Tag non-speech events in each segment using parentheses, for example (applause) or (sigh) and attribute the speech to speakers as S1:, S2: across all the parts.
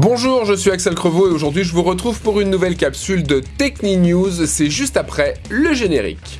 S1: Bonjour, je suis Axel Crevaux et aujourd'hui je vous retrouve pour une nouvelle capsule de Techni News. C'est juste après le générique.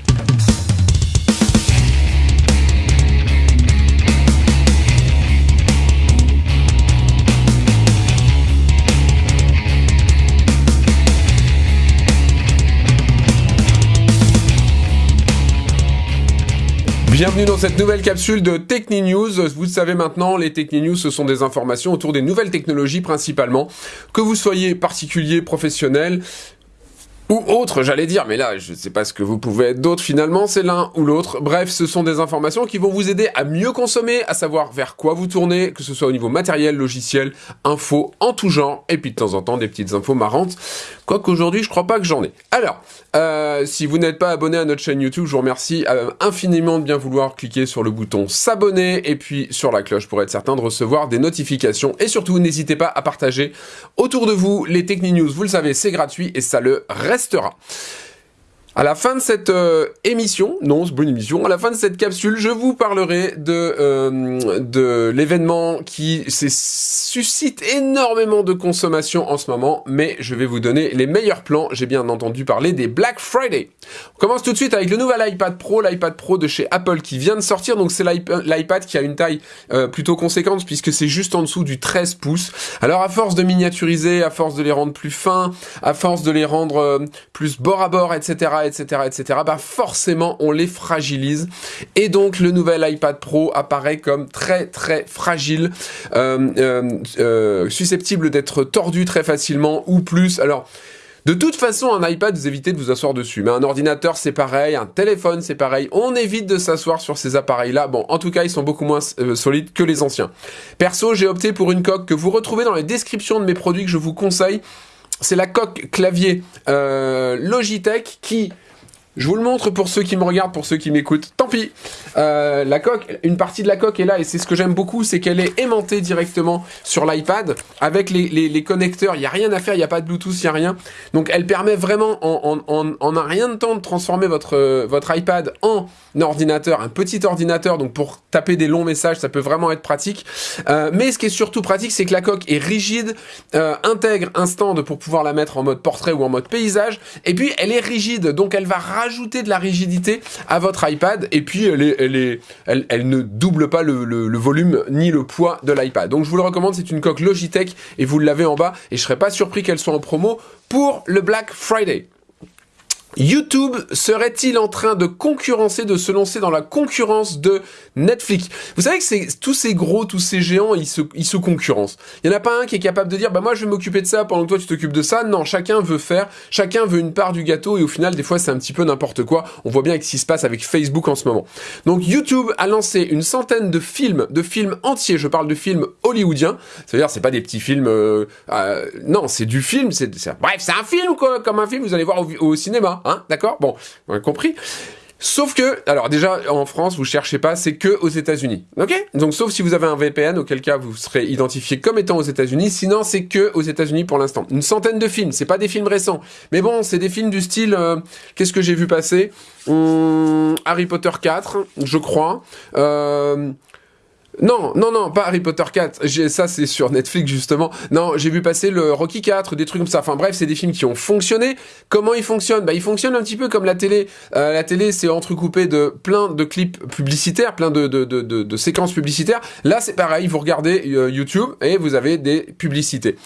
S1: Bienvenue dans cette nouvelle capsule de Techni News. Vous le savez maintenant, les Techni News, ce sont des informations autour des nouvelles technologies principalement. Que vous soyez particulier, professionnel, ou autre, j'allais dire, mais là, je sais pas ce que vous pouvez être d'autre finalement, c'est l'un ou l'autre. Bref, ce sont des informations qui vont vous aider à mieux consommer, à savoir vers quoi vous tournez, que ce soit au niveau matériel, logiciel, info, en tout genre, et puis de temps en temps des petites infos marrantes. Quoique aujourd'hui, je crois pas que j'en ai. Alors, euh, si vous n'êtes pas abonné à notre chaîne YouTube, je vous remercie euh, infiniment de bien vouloir cliquer sur le bouton s'abonner et puis sur la cloche pour être certain de recevoir des notifications. Et surtout, n'hésitez pas à partager autour de vous les Techni News. Vous le savez, c'est gratuit et ça le reste restera. À la fin de cette euh, émission, non, c'est pas une émission, à la fin de cette capsule, je vous parlerai de, euh, de l'événement qui suscite énormément de consommation en ce moment, mais je vais vous donner les meilleurs plans. J'ai bien entendu parler des Black Friday. On commence tout de suite avec le nouvel iPad Pro, l'iPad Pro de chez Apple qui vient de sortir. Donc c'est l'iPad qui a une taille euh, plutôt conséquente puisque c'est juste en dessous du 13 pouces. Alors à force de miniaturiser, à force de les rendre plus fins, à force de les rendre plus bord à bord, etc., etc., etc., bah forcément on les fragilise. Et donc le nouvel iPad Pro apparaît comme très très fragile, euh, euh, euh, susceptible d'être tordu très facilement ou plus. Alors de toute façon, un iPad, vous évitez de vous asseoir dessus. Mais un ordinateur, c'est pareil. Un téléphone, c'est pareil. On évite de s'asseoir sur ces appareils-là. Bon, en tout cas, ils sont beaucoup moins solides que les anciens. Perso, j'ai opté pour une coque que vous retrouvez dans les descriptions de mes produits que je vous conseille. C'est la coque clavier Logitech qui je vous le montre pour ceux qui me regardent, pour ceux qui m'écoutent. Tant pis. Euh, la coque, une partie de la coque est là et c'est ce que j'aime beaucoup, c'est qu'elle est aimantée directement sur l'iPad avec les, connecteurs. Il n'y a rien à faire, il n'y a pas de Bluetooth, il n'y a rien. Donc elle permet vraiment en, un rien de temps de transformer votre, votre iPad en ordinateur, un petit ordinateur. Donc pour taper des longs messages, ça peut vraiment être pratique. Euh, mais ce qui est surtout pratique, c'est que la coque est rigide, euh, intègre un stand pour pouvoir la mettre en mode portrait ou en mode paysage. Et puis elle est rigide, donc elle va rajouter de la rigidité à votre iPad et puis est, elle, ne double pas le, le, volume ni le poids de l'iPad. Donc je vous le recommande, c'est une coque Logitech et vous l'avez en bas et je serais pas surpris qu'elle soit en promo pour le Black Friday. YouTube serait-il en train de concurrencer, de se lancer dans la concurrence de Netflix? Vous savez que tous ces gros, tous ces géants, ils se, ils se concurrencent. Il n'y en a pas un qui est capable de dire, bah moi je vais m'occuper de ça pendant que toi tu t'occupes de ça. Non, chacun veut faire, chacun veut une part du gâteau et au final des fois c'est un petit peu n'importe quoi. On voit bien ce qui se passe avec Facebook en ce moment. Donc YouTube a lancé une centaine de films, de films entiers. Je parle de films hollywoodiens. C'est-à-dire c'est pas des petits films, euh, euh, non c'est du film. C'est bref c'est un film quoi, comme un film vous allez voir au cinéma. Hein, d'accord? Bon, on a compris. Sauf que, alors déjà en France, vous cherchez pas, c'est que aux États-Unis, ok? Donc sauf si vous avez un VPN, auquel cas vous serez identifié comme étant aux États-Unis. Sinon, c'est que aux États-Unis pour l'instant. Une centaine de films, c'est pas des films récents, mais bon, c'est des films du style. Euh, qu'est-ce que j'ai vu passer? Hum, Harry Potter 4, je crois. Euh, non, non, non, pas Harry Potter 4. Ça, c'est sur Netflix, justement. Non, j'ai vu passer le Rocky 4, des trucs comme ça. Enfin bref, c'est des films qui ont fonctionné. Comment ils fonctionnent? Bah, ils fonctionnent un petit peu comme la télé. Euh, la télé, c'est entrecoupé de plein de clips publicitaires, plein de, séquences publicitaires. Là, c'est pareil. Vous regardez euh, YouTube et vous avez des publicités.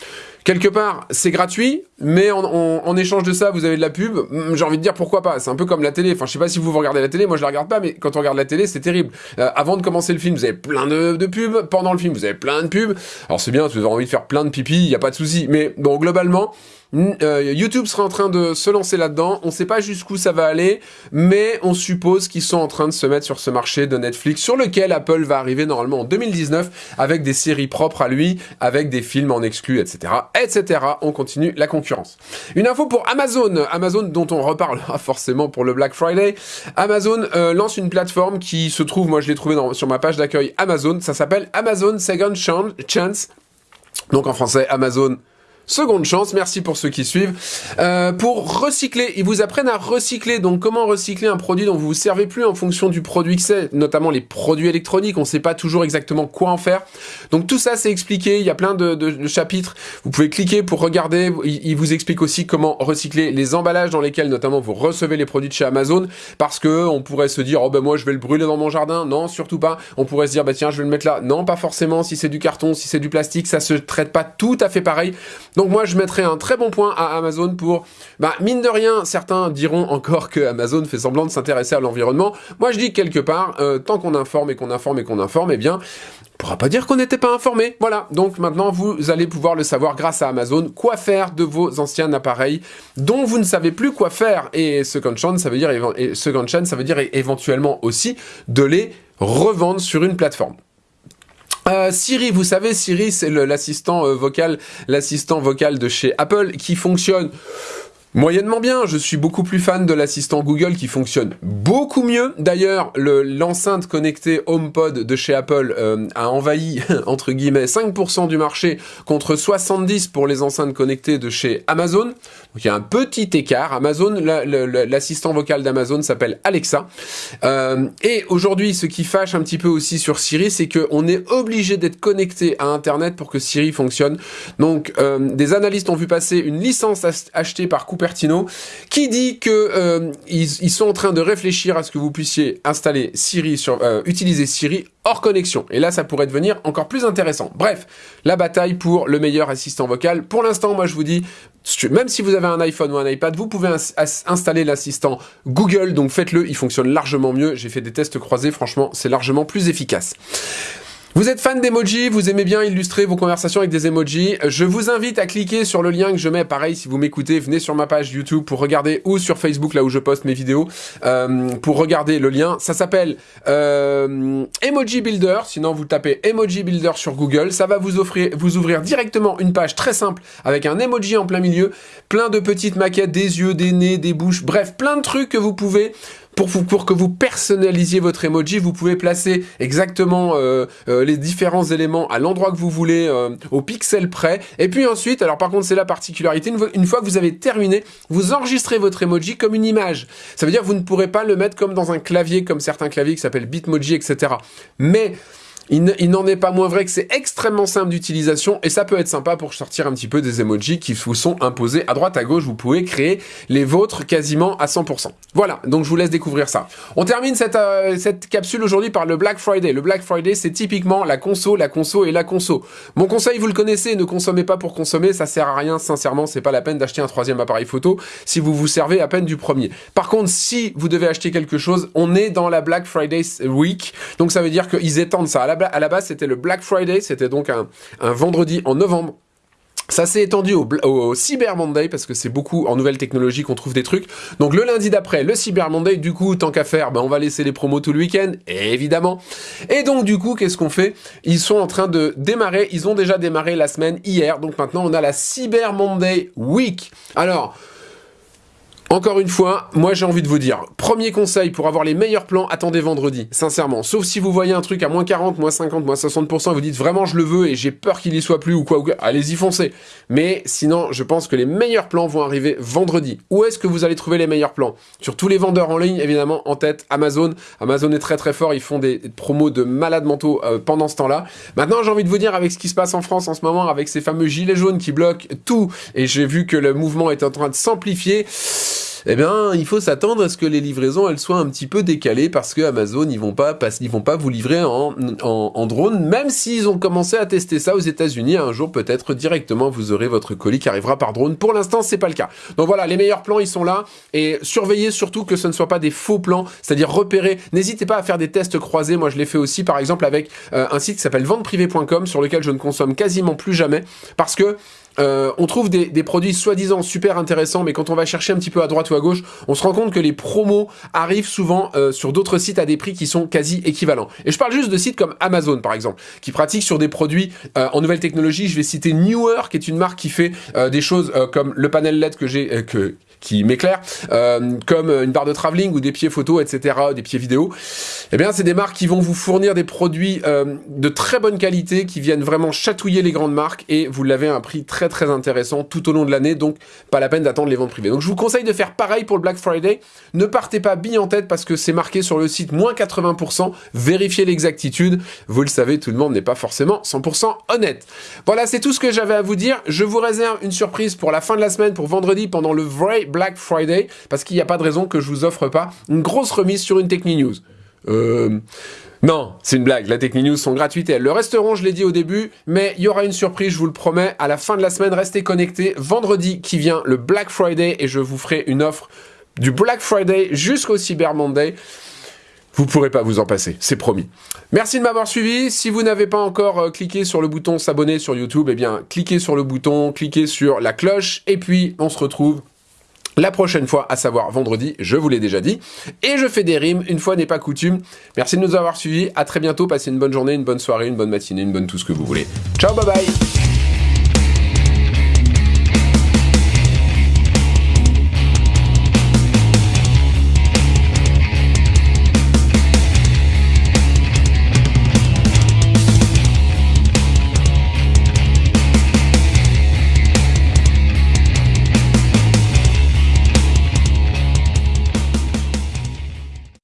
S1: Quelque part, c'est gratuit, mais en, échange de ça, vous avez de la pub. J'ai envie de dire pourquoi pas? C'est un peu comme la télé. Enfin, je sais pas si vous, regardez la télé. Moi, je la regarde pas, mais quand on regarde la télé, c'est terrible. Euh, avant de commencer le film, vous avez plein de, de, pubs. Pendant le film, vous avez plein de pubs. Alors, c'est bien, si vous avez envie de faire plein de pipi, il y a pas de souci. Mais bon, globalement, euh, YouTube sera en train de se lancer là-dedans. On ne sait pas jusqu'où ça va aller, mais on suppose qu'ils sont en train de se mettre sur ce marché de Netflix, sur lequel Apple va arriver normalement en 2019, avec des séries propres à lui, avec des films en exclus, etc., etc. On continue la concurrence. Une info pour Amazon, Amazon dont on reparlera (laughs) forcément pour le Black Friday. Amazon euh, lance une plateforme qui se trouve, moi je l'ai trouvé sur ma page d'accueil Amazon, ça s'appelle Amazon Second Chance. Donc en français, Amazon Seconde chance, merci pour ceux qui suivent. Euh, pour recycler, ils vous apprennent à recycler. Donc comment recycler un produit dont vous vous servez plus en fonction du produit que c'est, notamment les produits électroniques. On ne sait pas toujours exactement quoi en faire. Donc tout ça c'est expliqué. Il y a plein de, chapitres. Vous pouvez cliquer pour regarder. Il, vous explique aussi comment recycler les emballages dans lesquels notamment vous recevez les produits de chez Amazon. Parce que on pourrait se dire oh ben moi je vais le brûler dans mon jardin. Non, surtout pas. On pourrait se dire bah tiens je vais le mettre là. Non, pas forcément. Si c'est du carton, si c'est du plastique, ça se traite pas tout à fait pareil. Donc moi, je mettrais un très bon point à Amazon pour, bah, mine de rien, certains diront encore que Amazon fait semblant de s'intéresser à l'environnement. Moi, je dis quelque part, euh, tant qu'on informe et qu'on informe et qu'on informe, eh bien, on pourra pas dire qu'on n'était pas informé. Voilà. Donc maintenant, vous allez pouvoir le savoir grâce à Amazon, quoi faire de vos anciens appareils dont vous ne savez plus quoi faire. Et second chance, ça veut dire, second chance, ça veut dire éventuellement aussi de les revendre sur une plateforme. Euh, Siri, vous savez, Siri, c'est l'assistant euh, vocal, l'assistant vocal de chez Apple qui fonctionne Moyennement bien, je suis beaucoup plus fan de l'assistant Google qui fonctionne beaucoup mieux. D'ailleurs, l'enceinte connectée HomePod de chez Apple euh, a envahi, (laughs) entre guillemets, 5% du marché contre 70% pour les enceintes connectées de chez Amazon. Donc il y a un petit écart. Amazon, l'assistant vocal d'Amazon s'appelle Alexa. Euh, et aujourd'hui, ce qui fâche un petit peu aussi sur Siri, c'est qu'on est obligé d'être connecté à Internet pour que Siri fonctionne. Donc, euh, des analystes ont vu passer une licence achetée par Cupertino, qui dit que euh, ils, sont en train de réfléchir à ce que vous puissiez installer Siri sur, utiliser Siri hors connexion. Et là, ça pourrait devenir encore plus intéressant. Bref, la bataille pour le meilleur assistant vocal. Pour l'instant, moi, je vous dis, même si vous avez un iPhone ou un iPad, vous pouvez installer l'assistant Google, donc faites-le, il fonctionne largement mieux. J'ai fait des tests croisés, franchement, c'est largement plus efficace. Vous êtes fan d'emojis, vous aimez bien illustrer vos conversations avec des emojis, je vous invite à cliquer sur le lien que je mets, pareil si vous m'écoutez, venez sur ma page YouTube pour regarder, ou sur Facebook là où je poste mes vidéos, euh, pour regarder le lien. Ça s'appelle euh, Emoji Builder, sinon vous tapez Emoji Builder sur Google, ça va vous, offrir, vous ouvrir directement une page très simple avec un emoji en plein milieu, plein de petites maquettes, des yeux, des nez, des bouches, bref, plein de trucs que vous pouvez pour, que vous personnalisiez votre emoji, vous pouvez placer exactement euh, euh, les différents éléments à l'endroit que vous voulez, euh, au pixel près. Et puis ensuite, alors par contre c'est la particularité, une fois, que vous avez terminé, vous enregistrez votre emoji comme une image. Ça veut dire que vous ne pourrez pas le mettre comme dans un clavier, comme certains claviers qui s'appellent Bitmoji, etc. Mais il n'en est pas moins vrai que c'est extrêmement simple d'utilisation et ça peut être sympa pour sortir un petit peu des emojis qui vous sont imposés à droite à gauche. Vous pouvez créer les vôtres quasiment à 100%. Voilà, donc je vous laisse découvrir ça. On termine cette, euh, cette capsule aujourd'hui par le Black Friday. Le Black Friday, c'est typiquement la conso, la conso et la conso. Mon conseil, vous le connaissez, ne consommez pas pour consommer, ça sert à rien, sincèrement, c'est pas la peine d'acheter un troisième appareil photo si vous vous servez à peine du premier. Par contre, si vous devez acheter quelque chose, on est dans la Black Friday Week, donc ça veut dire qu'ils étendent ça. À la à la base, c'était le Black Friday, c'était donc un, vendredi en novembre. Ça s'est étendu au, Cyber Monday parce que c'est beaucoup en nouvelles technologies qu'on trouve des trucs. Donc le lundi d'après, le Cyber Monday, du coup, tant qu'à faire, ben, on va laisser les promos tout le week-end, évidemment. Et donc du coup, qu'est-ce qu'on fait? Ils sont en train de démarrer, ils ont déjà démarré la semaine hier, donc maintenant on a la Cyber Monday Week. Alors, encore une fois, moi j'ai envie de vous dire, premier conseil pour avoir les meilleurs plans, attendez vendredi, sincèrement. Sauf si vous voyez un truc à moins 40, moins 50, moins 60%, vous dites vraiment je le veux et j'ai peur qu'il y soit plus ou quoi, allez-y foncez. Mais sinon, je pense que les meilleurs plans vont arriver vendredi. Où est-ce que vous allez trouver les meilleurs plans? Sur tous les vendeurs en ligne, évidemment, en tête, Amazon. Amazon est très très fort, ils font des promos de malades mentaux euh, pendant ce temps-là. Maintenant, j'ai envie de vous dire, avec ce qui se passe en France en ce moment, avec ces fameux gilets jaunes qui bloquent tout, et j'ai vu que le mouvement est en train de s'amplifier, eh bien, il faut s'attendre à ce que les livraisons, elles soient un petit peu décalées parce que Amazon, ils vont pas, vont pas vous livrer en, drone, même s'ils ont commencé à tester ça aux États-Unis. Un jour, peut-être directement, vous aurez votre colis qui arrivera par drone. Pour l'instant, c'est pas le cas. Donc voilà, les meilleurs plans, ils sont là et surveillez surtout que ce ne soit pas des faux plans, c'est-à-dire repérer. N'hésitez pas à faire des tests croisés. Moi, je l'ai fait aussi, par exemple, avec euh, un site qui s'appelle venteprivé.com sur lequel je ne consomme quasiment plus jamais parce que euh, on trouve des, produits soi-disant super intéressants, mais quand on va chercher un petit peu à droite ou à gauche, on se rend compte que les promos arrivent souvent euh, sur d'autres sites à des prix qui sont quasi équivalents. Et je parle juste de sites comme Amazon, par exemple, qui pratiquent sur des produits euh, en nouvelle technologie. Je vais citer Newer, qui est une marque qui fait des choses comme le panel LED que j'ai, qui m'éclairent, euh, comme une barre de travelling ou des pieds photo, etc., des pieds vidéo. Eh bien, c'est des marques qui vont vous fournir des produits euh, de très bonne qualité, qui viennent vraiment chatouiller les grandes marques, et vous l'avez à un prix très très intéressant tout au long de l'année, donc pas la peine d'attendre les ventes privées. Donc je vous conseille de faire pareil pour le Black Friday. Ne partez pas bille en tête parce que c'est marqué sur le site moins 80%. Vérifiez l'exactitude. Vous le savez, tout le monde n'est pas forcément 100% honnête. Voilà, c'est tout ce que j'avais à vous dire. Je vous réserve une surprise pour la fin de la semaine, pour vendredi, pendant le vrai Black Friday, parce qu'il n'y a pas de raison que je vous offre pas une grosse remise sur une Techni News. Euh... Non, c'est une blague, la Techni News sont gratuites et elles le resteront, je l'ai dit au début, mais il y aura une surprise, je vous le promets, à la fin de la semaine, restez connectés. Vendredi qui vient, le Black Friday, et je vous ferai une offre du Black Friday jusqu'au Cyber Monday. Vous pourrez pas vous en passer, c'est promis. Merci de m'avoir suivi. Si vous n'avez pas encore euh, cliqué sur le bouton s'abonner sur YouTube, eh bien, cliquez sur le bouton, cliquez sur la cloche, et puis on se retrouve la prochaine fois, à savoir vendredi, je vous l'ai déjà dit. Et je fais des rimes, une fois n'est pas coutume. Merci de nous avoir suivis, à très bientôt, passez une bonne journée, une bonne soirée, une bonne matinée, une bonne tout ce que vous voulez. Ciao, bye bye